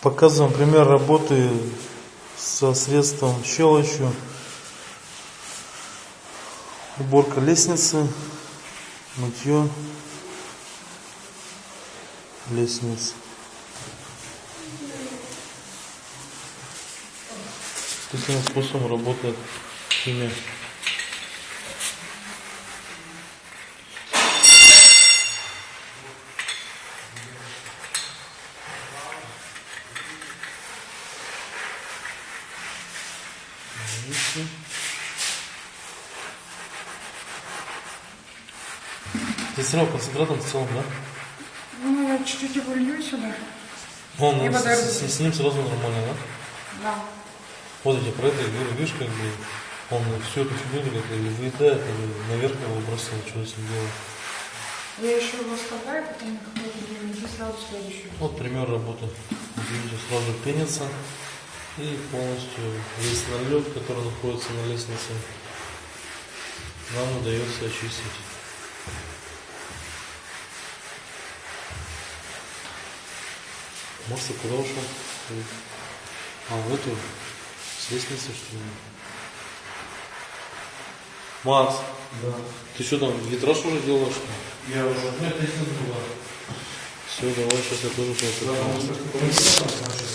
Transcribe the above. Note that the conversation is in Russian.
Показываем пример работы со средством щелочью. Уборка лестницы, мытье лестниц. Таким способом работает химия. Видите? Здесь сразу концентратом в целом, да? Ну, я чуть-чуть его лью сюда. Он, И с, вода с- с ним сразу нормально, да? Да. Вот эти про это говорю, видишь, как бы он всю эту фигню как или выедает, или наверх его бросил, что с ним делать. Я еще его оставляю, потом и сразу следующую. Вот пример работы. Видите, сразу пенится и полностью весь налет, который находится на лестнице, нам удается очистить. А куда ушел? А, в эту, с лестницы, что ли? Макс, Да. ты что там, витраж уже делаешь? Я уже. Нет, здесь не было. Все, давай, сейчас я тоже Да, просто